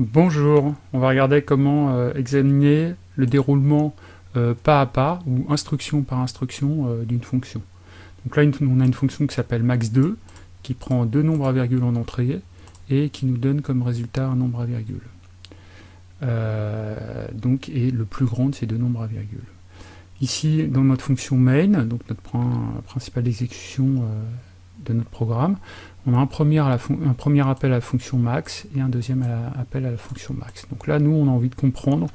Bonjour, on va regarder comment euh, examiner le déroulement euh, pas à pas ou instruction par instruction euh, d'une fonction. Donc là on a une fonction qui s'appelle max2 qui prend deux nombres à virgule en entrée et qui nous donne comme résultat un nombre à virgule. donc et le plus grand de ces deux nombres à virgule. Ici dans notre fonction main, donc notre point principal d'exécution de notre programme, on a un premier, appel à la fonction max et un deuxième appel à la fonction max. Donc là, nous, on a envie de comprendre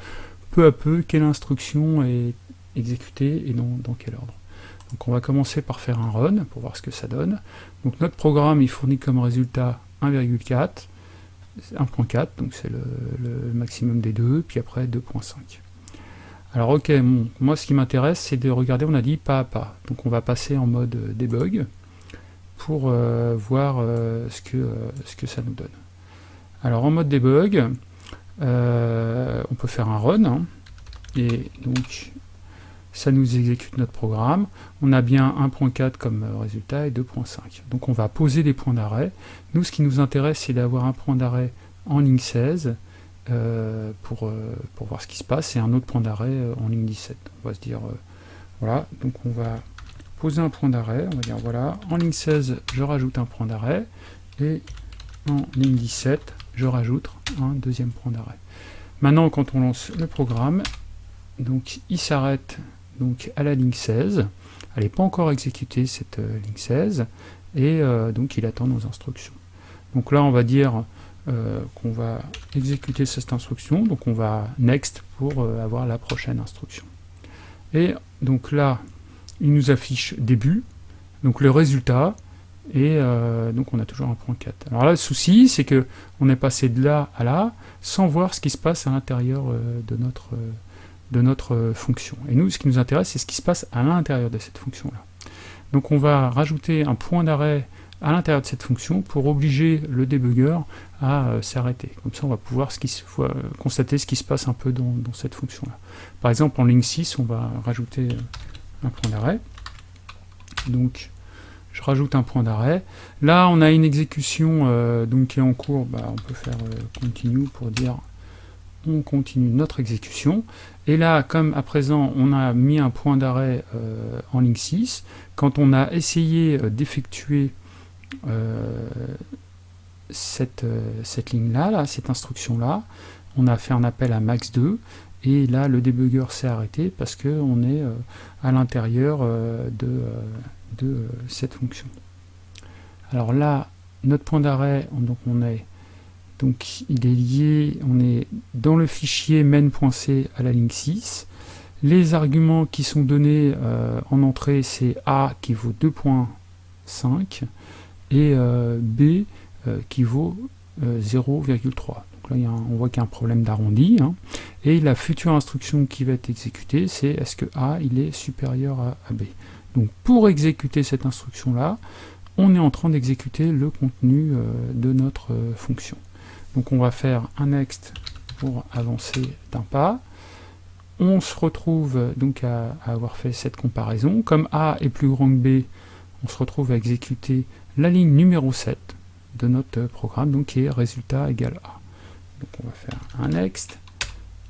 peu à peu quelle instruction est exécutée et dans, quel ordre. Donc on va commencer par faire un run pour voir ce que ça donne. Donc notre programme, il fournit comme résultat 1,4, 1.4, donc c'est le, le, maximum des deux, puis après 2.5. Alors ok, moi ce qui m'intéresse, c'est de regarder, on a dit pas à pas. Donc on va passer en mode debug pour euh, voir euh, ce, que, euh, ce que ça nous donne. Alors en mode debug, on peut faire un run, hein. et donc ça nous exécute notre programme. On a bien 1.4 comme résultat et 2.5. Donc on va poser des points d'arrêt. Nous, ce qui nous intéresse, c'est d'avoir un point d'arrêt en ligne 16 pour, pour voir ce qui se passe, et un autre point d'arrêt en ligne 17. On va se dire, voilà, donc on va poser un point d'arrêt, on va dire voilà, en ligne 16, je rajoute un point d'arrêt, et en ligne 17, je rajoute un deuxième point d'arrêt. Maintenant, quand on lance le programme, donc il s'arrête donc à la ligne 16, elle n'est pas encore exécutée cette euh, ligne 16, et euh, donc il attend nos instructions. Donc là, on va dire euh, qu'on va exécuter cette instruction, donc on va next pour avoir la prochaine instruction. Et donc là, il nous affiche début, donc le résultat, et euh, donc on a toujours un point 4. Alors là, le souci, c'est que on est passé de là à là, sans voir ce qui se passe à l'intérieur euh, de notre, euh, de notre fonction. Et nous, ce qui nous intéresse, c'est ce qui se passe à l'intérieur de cette fonction-là. Donc on va rajouter un point d'arrêt à l'intérieur de cette fonction pour obliger le débugger à s'arrêter. Comme ça, on va pouvoir constater ce qui se passe un peu dans, dans cette fonction-là. Par exemple, en ligne 6, on va rajouter un point d'arrêt. Donc, je rajoute un point d'arrêt. Là, on a une exécution euh, donc, qui est en cours. Bah, on peut faire euh, continue pour dire on continue notre exécution. Et là, comme à présent, on a mis un point d'arrêt euh, en ligne 6, quand on a essayé d'effectuer cette, cette ligne-là, là, cette instruction-là, on a fait un appel à max 2, et là le débugger s'est arrêté parce qu'on est euh, à l'intérieur euh, de, euh, cette fonction. Alors là, notre point d'arrêt, donc on est donc il est lié, on est dans le fichier main.c à la ligne 6. Les arguments qui sont donnés en entrée, c'est A qui vaut 2.5 et B qui vaut 0,3 on voit qu'il y a un problème d'arrondi. Hein. Et la future instruction qui va être exécutée, c'est est-ce que A il est supérieur à, B. Donc pour exécuter cette instruction-là, on est en train d'exécuter le contenu euh, de notre euh, fonction. Donc on va faire un next pour avancer d'un pas. On se retrouve donc à, avoir fait cette comparaison. Comme A est plus grand que B, on se retrouve à exécuter la ligne numéro 7 de notre programme, donc qui est résultat égal A. Donc on va faire un next.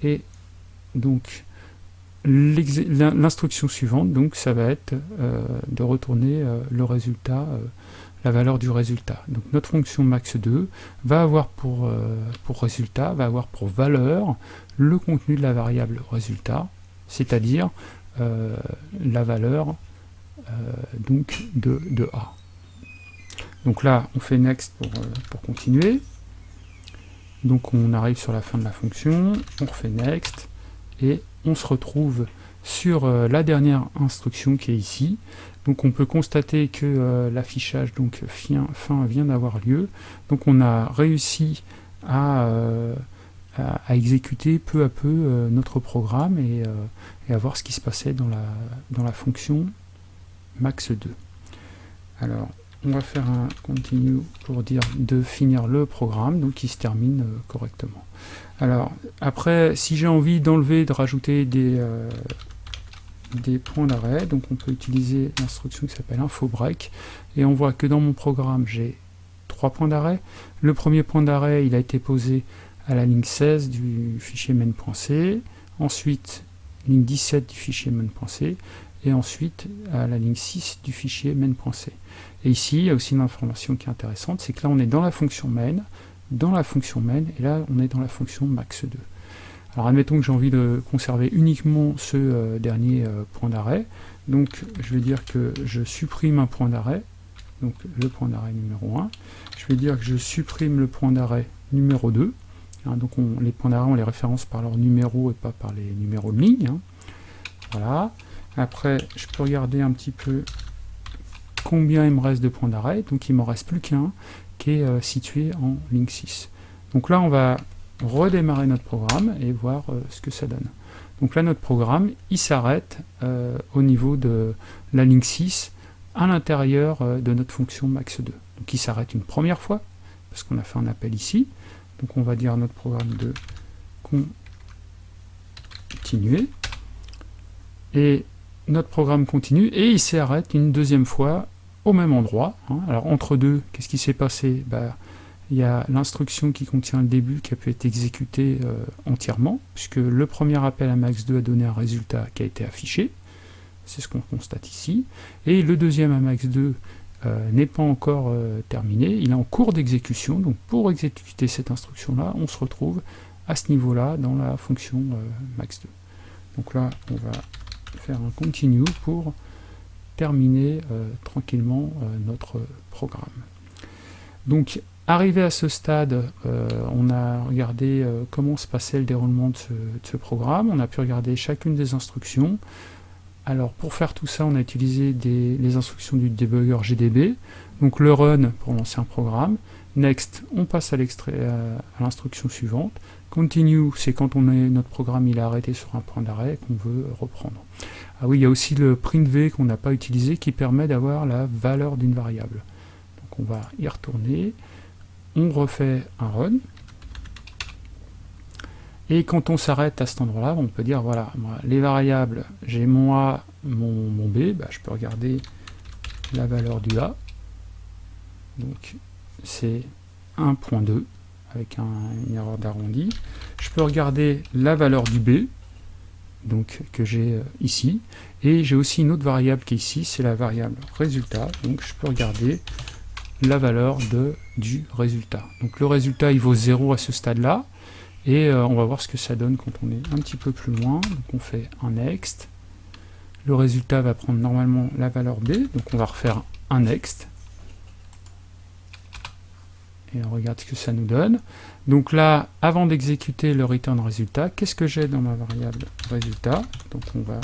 Et donc l'instruction suivante, donc ça va être euh, de retourner euh, le résultat, euh, la valeur du résultat. Donc notre fonction max2 va avoir pour, pour résultat, va avoir pour valeur le contenu de la variable résultat, c'est-à-dire la valeur donc de, de A. Donc là, on fait next pour, pour continuer. Donc on arrive sur la fin de la fonction, on refait next, et on se retrouve sur euh, la dernière instruction qui est ici. Donc on peut constater que euh, l'affichage donc fin, vient d'avoir lieu. Donc on a réussi à, euh, exécuter peu à peu notre programme et, et, à voir ce qui se passait dans la, dans la fonction max2. Alors on va faire un continue pour dire de finir le programme, donc qui se termine euh, correctement. Alors, après, si j'ai envie d'enlever, de rajouter des, euh, des points d'arrêt, donc on peut utiliser l'instruction qui s'appelle info break, et on voit que dans mon programme, j'ai trois points d'arrêt. Le premier point d'arrêt, il a été posé à la ligne 16 du fichier main.c, ensuite ligne 17 du fichier main.c, et ensuite à la ligne 6 du fichier main.c. Et ici, il y a aussi une information qui est intéressante, c'est que là on est dans la fonction main, dans la fonction main, et là on est dans la fonction max2. Alors admettons que j'ai envie de conserver uniquement ce euh, dernier euh, point d'arrêt, donc je vais dire que je supprime un point d'arrêt, donc le point d'arrêt numéro 1, je vais dire que je supprime le point d'arrêt numéro 2, hein, donc les points d'arrêt on les référence par leur numéro et pas par les numéros de ligne, hein. voilà, après je peux regarder un petit peu combien il me reste de points d'arrêt, donc il m'en reste plus qu'un, qui est euh, situé en ligne 6. Donc là on va redémarrer notre programme et voir euh, ce que ça donne. Donc là notre programme il s'arrête euh, au niveau de la ligne 6 à l'intérieur de notre fonction max2. Donc il s'arrête une première fois, parce qu'on a fait un appel ici. Donc on va dire à notre programme de continuer. Et notre programme continue et il s'arrête une deuxième fois au même endroit. Hein. Alors entre deux, qu'est-ce qui s'est passé? Bah, Il y a l'instruction qui contient le début qui a pu être exécutée euh, entièrement, puisque le premier appel à max2 a donné un résultat qui a été affiché. C'est ce qu'on constate ici. Et le deuxième à max2 euh, n'est pas encore euh, terminé, il est en cours d'exécution, donc pour exécuter cette instruction-là, on se retrouve à ce niveau-là dans la fonction max2. Donc là, on va faire un continue pour terminer euh, tranquillement euh, notre programme. Donc, arrivé à ce stade, euh, on a regardé comment se passait le déroulement de ce, programme, on a pu regarder chacune des instructions. Alors, pour faire tout ça, on a utilisé des, les instructions du debugger GDB, donc le run pour lancer un programme, next, on passe à l'instruction suivante, continue, c'est quand on est, notre programme il est arrêté sur un point d'arrêt qu'on veut reprendre. Ah oui, il y a aussi le printv qu'on n'a pas utilisé qui permet d'avoir la valeur d'une variable. Donc on va y retourner, on refait un run, et quand on s'arrête à cet endroit-là, on peut dire, voilà, les variables, j'ai mon A, mon, B, bah, je peux regarder la valeur du A, donc c'est 1.2, avec une erreur d'arrondi. Je peux regarder la valeur du B, donc que j'ai euh, ici, et j'ai aussi une autre variable qui est ici, c'est la variable résultat, donc je peux regarder la valeur de, du résultat. Donc le résultat il vaut 0 à ce stade-là, et euh, on va voir ce que ça donne quand on est un petit peu plus loin. Donc on fait un next, le résultat va prendre normalement la valeur B, donc on va refaire un next, et on regarde ce que ça nous donne. Donc là, avant d'exécuter le return résultat, qu'est-ce que j'ai dans ma variable résultat? Donc on va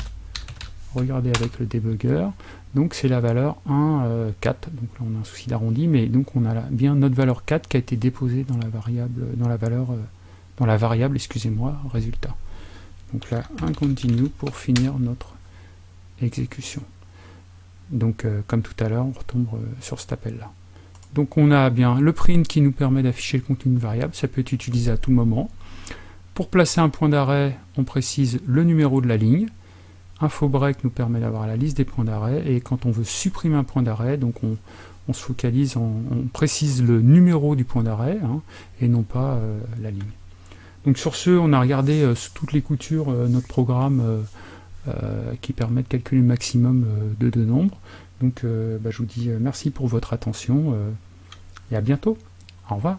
regarder avec le debugger. Donc c'est la valeur 1, 4. Euh, donc là on a un souci d'arrondi, mais donc on a bien notre valeur 4 qui a été déposée dans la variable, dans la valeur, euh, dans la variable, excusez-moi, résultat. Donc là, un continue pour finir notre exécution. Donc euh, comme tout à l'heure, on retombe sur cet appel-là. Donc on a bien le print qui nous permet d'afficher le contenu d'une variable, ça peut être utilisé à tout moment. Pour placer un point d'arrêt, on précise le numéro de la ligne. Info break nous permet d'avoir la liste des points d'arrêt. Et quand on veut supprimer un point d'arrêt, on, se focalise, on, précise le numéro du point d'arrêt hein, et non pas euh, la ligne. Donc sur ce, on a regardé euh, toutes les coutures euh, notre programme qui permet de calculer le maximum de deux nombres. Donc bah, je vous dis merci pour votre attention et à bientôt. Au revoir.